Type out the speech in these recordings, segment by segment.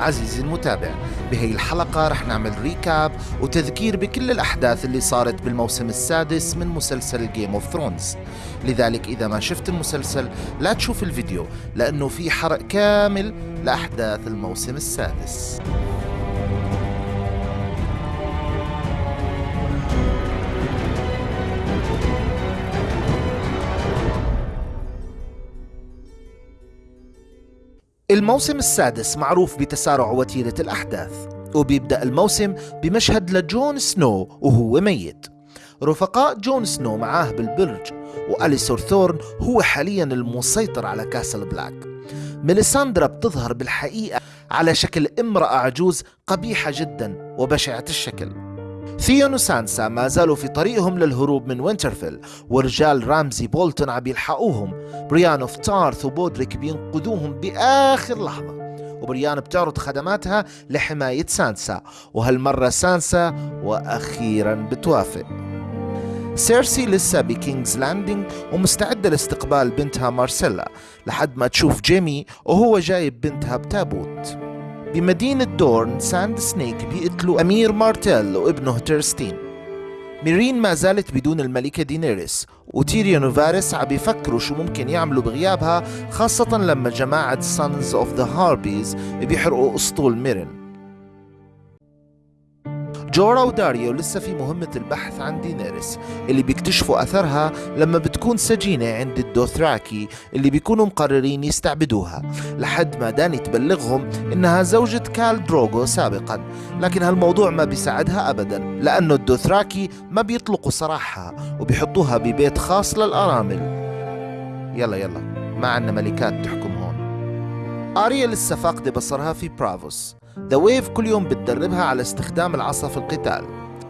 عزيزي المتابع. بهي الحلقة رح نعمل recap وتذكير بكل الأحداث اللي صارت بالموسم السادس من مسلسل Game of Thrones لذلك إذا ما شفت المسلسل لا تشوف الفيديو لأنه في حرق كامل لأحداث الموسم السادس. الموسم السادس معروف بتسارع وتيرة الأحداث وبيبدأ الموسم بمشهد لجون سنو وهو ميت. رفقاء جون سنو معاه بالبرج وأليسور ثورن هو حاليا المسيطر على كاسل بلاك. ميليساندرا بتظهر بالحقيقة على شكل امرأة عجوز قبيحة جدا وبشعة الشكل. ثيون وسانسا ما زالوا في طريقهم للهروب من وينترفيل ورجال رامزي بولتون عم يلحقوهم. بريان أوف تارث وبودريك بينقذوهم بآخر لحظة وبريان بتعرض خدماتها لحماية سانسا. وهالمرة سانسا وأخيرا بتوافق. سيرسي لسه بكينجز لاندنج ومستعدة لاستقبال بنتها مارسيلا لحد ما تشوف جيمي وهو جايب بنتها بتابوت. بمدينة دورن Sand Snake بيقتلوا أمير مارتيل وابنه تيرستين ميرين ما زالت بدون الملكة دينيريس وتيريون وفارس عم بيفكروا شو ممكن يعملوا بغيابها خاصة لما جماعة Sons of the Harpies بيحرقوا أسطول ميرين. جورا وداريو لسه في مهمة البحث عن دينيريس اللي بيكتشفوا أثرها لما بتكون سجينة عند الدوثراكي اللي بيكونوا مقررين يستعبدوها لحد ما داني تبلغهم إنها زوجة كال دروغو سابقا. لكن هالموضوع ما بيساعدها أبدا لأنه الدوثراكي ما بيطلقوا سراحها وبيحطوها ببيت خاص للأرامل. يلا يلا ما عنا ملكات تحكم هون. آريا لسه فاقدة بصرها في برافوس. The Waif كل يوم بتدربها على استخدام العصا في القتال.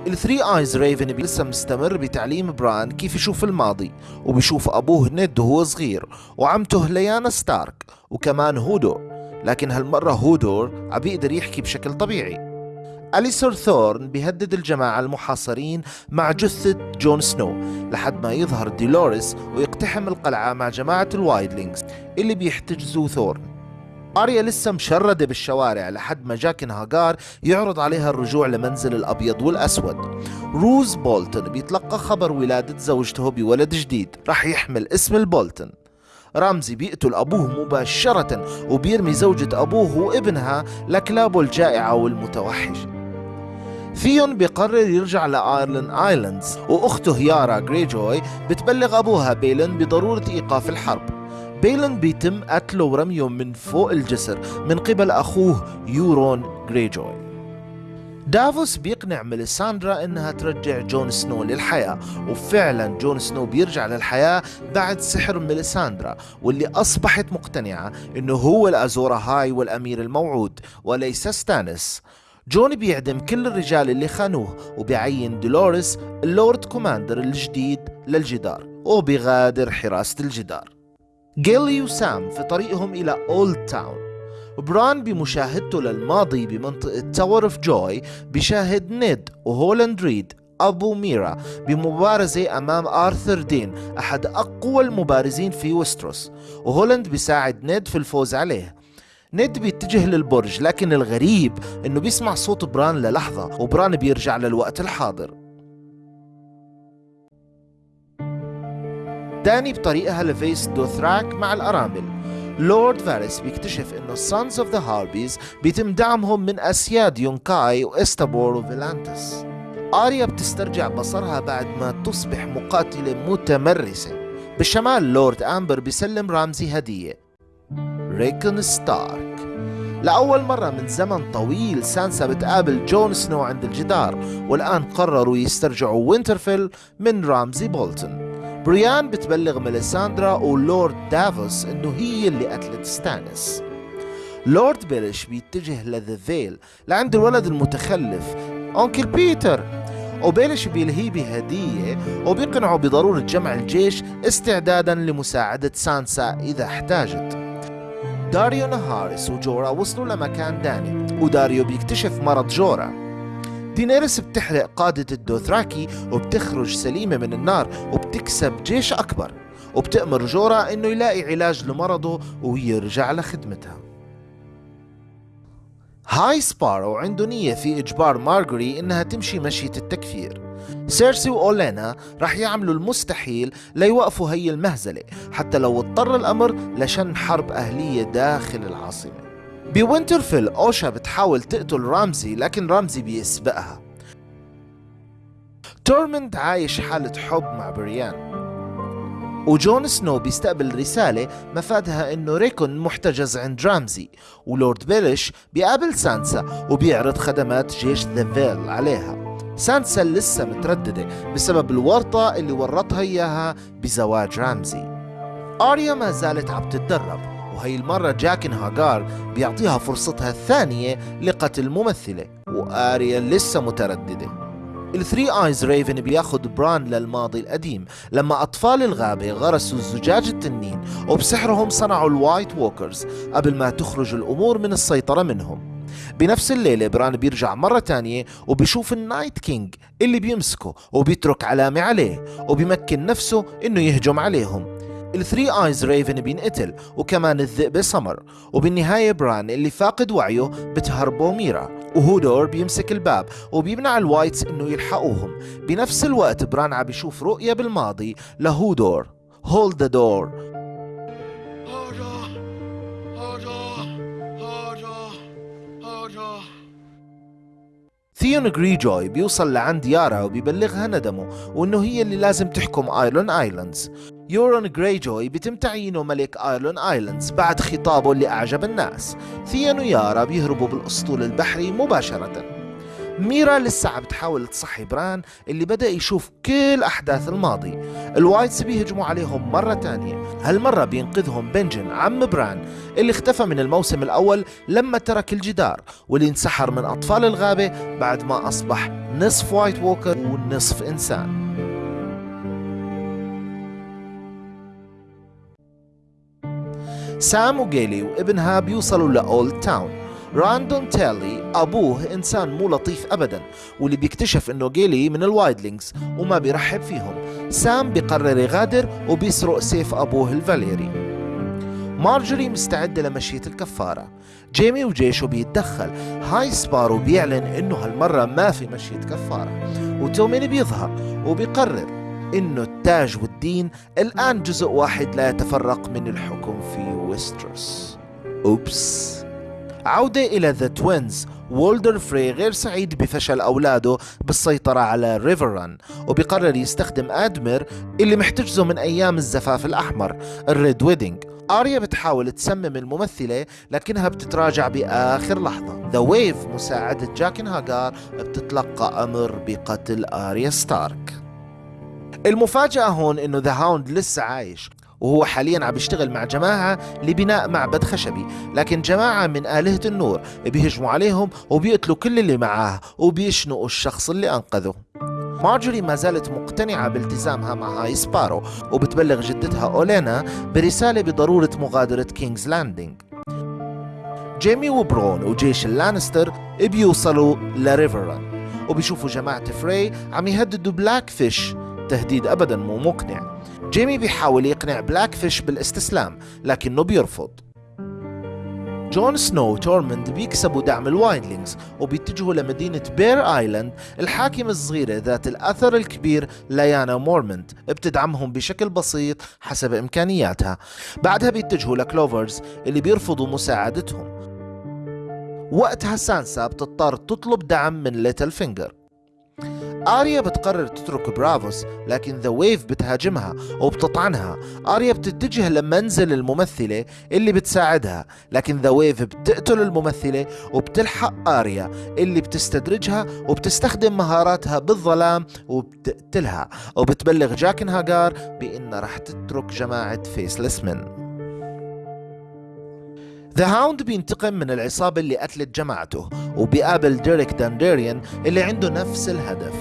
ال Three Eyes Raven لسه مستمر بتعليم بران كيف يشوف الماضي وبيشوف أبوه نيد وهو صغير وعمته ليانا ستارك وكمان هودور. لكن هالمرة هودور عم بيقدر يحكي بشكل طبيعي. أليسور ثورن بيهدد الجماعة المحاصرين مع جثة جون سنو لحد ما يظهر ديلوريس ويقتحم القلعة مع جماعة ال Wildlings اللي بيحتجزوا ثورن. أريا لسه مشردة بالشوارع لحد ما جاكن هاجار يعرض عليها الرجوع لمنزل الأبيض والأسود. روز بولتون بيتلقى خبر ولادة زوجته بولد جديد. رح يحمل اسم البولتون رامزي بيقتل أبوه مباشرة وبيرمي زوجة أبوه وابنها لكلابه الجائعة والمتوحشة ثيون بيقرر يرجع لآيرون آيلاندز وأخته يارا جريجوي بتبلغ أبوها بيلن بضرورة إيقاف الحرب. بيلن بيتم قتله ورميه من فوق الجسر من قبل أخوه يورون جريجوي. دافوس بيقنع ميليساندرا إنها ترجع جون سنو للحياة وفعلا جون سنو بيرجع للحياة بعد سحر ميليساندرا واللي أصبحت مقتنعة إنه هو الازور اهاي والأمير الموعود وليس ستانس جون بيعدم كل الرجال اللي خانوه وبيعين دولوريس ال Lord Commander الجديد للجدار وبيغادر حراسة الجدار. جيلي وسام في طريقهم إلى أولد تاون بران بمشاهدته للماضي بمنطقة تاور اوف جوي بيشاهد نيد وهولاند ريد أبو ميرا بمبارزة أمام آرثر دين أحد أقوى المبارزين في وستروس وهولاند بيساعد نيد في الفوز عليه. نيد بيتجه للبرج لكن الغريب إنه بيسمع صوت بران للحظة وبران بيرجع للوقت الحاضر. داني بطريقها لفيس دوثراك مع الأرامل. لورد فارس بيكتشف انه ال Sons of the Harpies بيتم دعمهم من اسياد يونكاي واستابور وفيلانتس آريا بتسترجع بصرها بعد ما تصبح مقاتلة متمرسة. بالشمال لورد أمبر بيسلم رامزي هدية. ريكون ستارك. لأول مرة من زمن طويل سانسا بتقابل جون سنو عند الجدار والآن قرروا يسترجعوا وينترفيل من رامزي بولتون. بريان بتبلغ ميليساندرا ولورد دافوس إنه هي اللي قتلت ستانس. لورد بيلش بيتجه لذا فيل لعند الولد المتخلف uncle بيتر. وبيلش بيلهيه بهدية وبيقنعه بضرورة جمع الجيش استعدادا لمساعدة سانسا إذا احتاجت. داريو نهارس وجورا وصلوا لمكان داني وداريو بيكتشف مرض جورا. دينيريس بتحرق قادة الدوثراكي وبتخرج سليمة من النار وبتكسب جيش أكبر وبتأمر جورا إنه يلاقي علاج لمرضه ويرجع لخدمتها. High Sparrow عنده نية في إجبار مارجوري إنها تمشي مشية التكفير. سيرسي وأولينا رح يعملوا المستحيل ليوقفوا هي المهزلة حتى لو اضطر الأمر لشن حرب أهلية داخل العاصمة. بوينترفيل أوشا بتحاول تقتل رامزي لكن رامزي بيسبقها. تورمند عايش حالة حب مع بريان. وجون سنو بيستقبل رسالة مفادها إنه ريكون محتجز عند رامزي ولورد بيليش بيقابل سانسا وبيعرض خدمات جيش ذا فيل عليها. سانسا لسه مترددة بسبب الورطة اللي ورطها إياها بزواج رامزي. آريا ما زالت عم تتدرب. وهي المرة جاكن هاجار بيعطيها فرصتها الثانية لقتل ممثلة. وآريا لسه مترددة. ال Three Eyes Raven بياخد بران للماضي القديم. لما أطفال الغابة غرسوا زجاج التنين وبسحرهم صنعوا ال White Walkers قبل ما تخرج الأمور من السيطرة منهم. بنفس الليلة بران بيرجع مرة تانية وبيشوف ال Night King اللي بيمسكه وبيترك علامة عليه وبيمكن نفسه إنه يهجم عليهم. ال Three Eyes Raven بينقتل وكمان الذئب سمر وبالنهاية بران اللي فاقد وعيه بتهربه ميرا وهودور بيمسك الباب وبيمنع ال Wights إنه يلحقوهم. بنفس الوقت بران عم بيشوف رؤية بالماضي لهودور Hold the door. ثيون جريجوي بيوصل لعند يارا وبيبلغها ندمه وإنه هي اللي لازم تحكم ايرون ايلاندز يورون جريجوي بيتم تعيينه ملك ايرون آيلاندز بعد خطابه اللي اعجب الناس. ثيون ويارا بيهربوا بالأسطول البحري مباشرة. ميرا لسه عم بتحاول تصحي بران اللي بدأ يشوف كل أحداث الماضي. ال Wights بيهجموا عليهم مرة تانية. هالمرة بينقذهم بنجن عم بران اللي اختفى من الموسم الأول لما ترك الجدار واللي انسحر من أطفال الغابة بعد ما أصبح نصف White Walker ونصف إنسان. سام وجيلي وابنها بيوصلوا لأولد تاون راندل تارلي أبوه إنسان مو لطيف أبدا واللي بيكتشف إنه جيلي من ال Wildlings وما بيرحب فيهم سام بيقرر يغادر وبيسرق سيف أبوه الفاليري مارجوري مستعدة لمشية الكفارة جيمي وجيشه بيتدخل High Sparrow بيعلن انه هالمرة ما في مشية كفارة وتومين بيظهر وبيقرر انه التاج والدين الآن جزء واحد لا يتفرق من الحكم في ويستروس. Oops. عودة إلى ذا توينز وولدر فري غير سعيد بفشل أولاده بالسيطرة على ريفران وبيقرر يستخدم آدمير اللي محتجزه من أيام الزفاف الأحمر ال Red Wedding آريا بتحاول تسمم الممثلة لكنها بتتراجع بآخر لحظة. The Waif مساعدة جاكن هاجار بتتلقى أمر بقتل آريا ستارك. المفاجأة هون إنه The Hound لسه عايش وهو حاليا عم بيشتغل مع جماعة لبناء معبد خشبي. لكن جماعة من آلهة النور بيهجموا عليهم وبيقتلوا كل اللي معاه وبيشنقوا الشخص اللي أنقذه. مارجوري ما زالت مقتنعة بالتزامها مع High Sparrow وبتبلغ جدتها أولينا برسالة بضرورة مغادرة كينجز لاندينج. جيمي وبرون وجيش اللانستر بيوصلوا لريفران وبيشوفوا جماعة فري عم يهددوا بلاك فيش تهديد أبدا مو مقنع. جيمي بيحاول يقنع بلاك فيش بالاستسلام لكنه بيرفض. جون سنو وتورمند بيكسبوا دعم ال Wildlings وبيتجهوا لمدينة بير آيلاند الحاكمة الصغيرة ذات الأثر الكبير ليانا مورمنت بتدعمهم بشكل بسيط حسب إمكانياتها. بعدها بيتجهوا لجلوفرز اللي بيرفضوا مساعدتهم. وقتها سانسا بتضطر تطلب دعم من ليتل فينجر. آريا بتقرر تترك برافوس لكن The Waif بتهاجمها وبتطعنها. آريا بتتجه لمنزل الممثلة اللي بتساعدها لكن The Waif بتقتل الممثلة وبتلحق آريا اللي بتستدرجها وبتستخدم مهاراتها بالظلام وبتقتلها. وبتبلغ جاكن هاجار بأنها رح تترك جماعة Faceless Men The Hound بينتقم من العصابة اللي قتلت جماعته وبيقابل بيريك دانديريان اللي عنده نفس الهدف.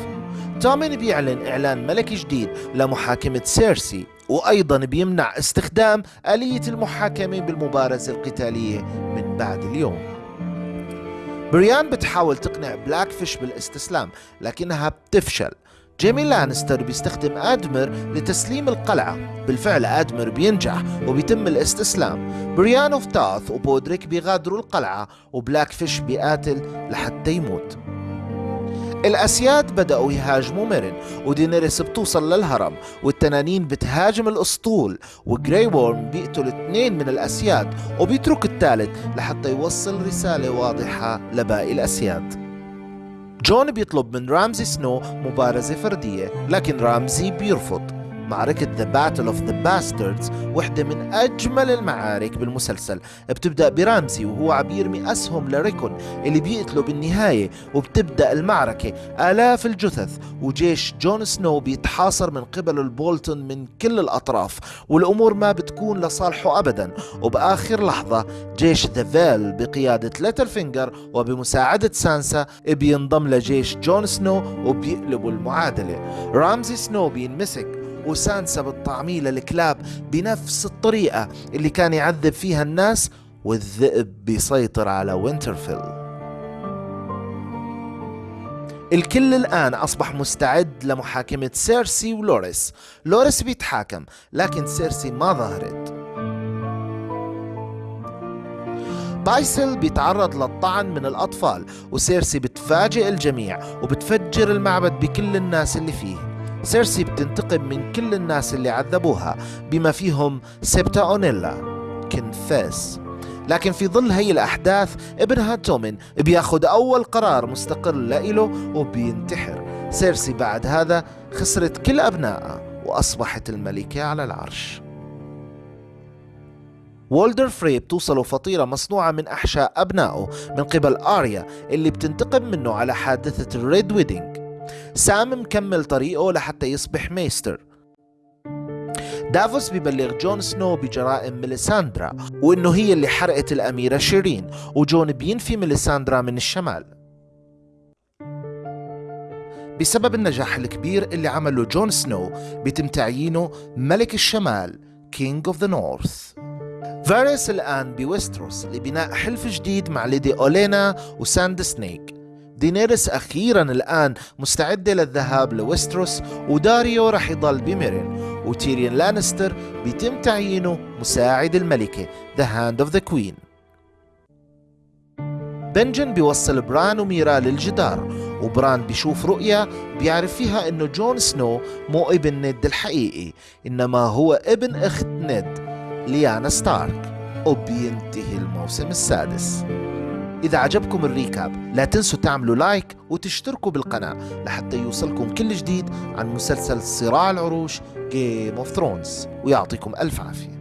تومين بيعلن إعلان ملكي جديد لمحاكمة سيرسي وأيضا بيمنع استخدام آلية المحاكمة بالمبارزة القتالية من بعد اليوم. بريان بتحاول تقنع بلاك فيش بالاستسلام لكنها بتفشل. جيمي لانستر بيستخدم آدمر لتسليم القلعة. بالفعل آدمر بينجح وبيتم الاستسلام. بريان أوف تاث وبودريك بيغادروا القلعة وبلاك فيش بيقاتل لحتى يموت. الأسياد بدأوا يهاجموا ميرن ودينيريس بتوصل للهرم والتنانين بتهاجم الأسطول وجراي وورم بيقتل اثنين من الأسياد وبيترك الثالث لحتى يوصل رسالة واضحة لباقي الأسياد. جون بيطلب من رامزي سنو مبارزة فردية لكن رامزي بيرفض. معركة The Battle of the Bastards وحدة من أجمل المعارك بالمسلسل. بتبدأ برامزي وهو عم يرمي أسهم لريكون اللي بيقتله بالنهاية وبتبدأ المعركة آلاف الجثث. وجيش جون سنو بيتحاصر من قبل البولتون من كل الأطراف والأمور ما بتكون لصالحه أبدا. وبآخر لحظة جيش ذا فيل بقيادة ليتل فينجر وبمساعدة سانسا بينضم لجيش جون سنو وبيقلبوا المعادلة. رامزي سنو بينمسك وسانسا بتطعميه للكلاب بنفس الطريقة اللي كان يعذب فيها الناس والذئب بيسيطر على وينترفيل. الكل الآن أصبح مستعد لمحاكمة سيرسي ولوريس. لوريس بيتحاكم لكن سيرسي ما ظهرت. بايسل بيتعرض للطعن من الأطفال وسيرسي بتفاجئ الجميع وبتفجر المعبد بكل الناس اللي فيه. سيرسي بتنتقم من كل الناس اللي عذبوها بما فيهم سيبتا أونيلا confess. لكن في ظل هي الأحداث ابنها تومن بياخد أول قرار مستقل لإله وبينتحر. سيرسي بعد هذا خسرت كل أبنائها وأصبحت الملكة على العرش. وولدر فري بتوصله فطيرة مصنوعة من أحشاء أبنائه من قبل آريا اللي بتنتقم منه على حادثة ال Red Wedding سام مكمل طريقه لحتى يصبح maester. دافوس ببلغ جون سنو بجرائم ميليساندرا وإنه هي اللي حرقت الأميرة شيرين وجون بينفي ميليساندرا من الشمال. بسبب النجاح الكبير اللي عمله جون سنو بيتم تعيينه ملك الشمال King of the North فاريس الآن بويستروس لبناء حلف جديد مع ليدي أولينا و Sand Snake. دينيريس أخيرا الآن مستعدة للذهاب لويستروس وداريو رح يضل بميرين وتيريون لانستر بيتم تعيينه مساعد الملكة The Hand of the Queen. بنجن بيوصل بران وميرا للجدار وبران بيشوف رؤيا بيعرف فيها إنه جون سنو مو ابن نيد الحقيقي إنما هو ابن أخت نيد ليانا ستارك. وبينتهي الموسم السادس. إذا عجبكم الريكاب لا تنسوا تعملوا لايك وتشتركوا بالقناة لحتى يوصلكم كل جديد عن مسلسل صراع العروش Game of Thrones. ويعطيكم ألف عافية.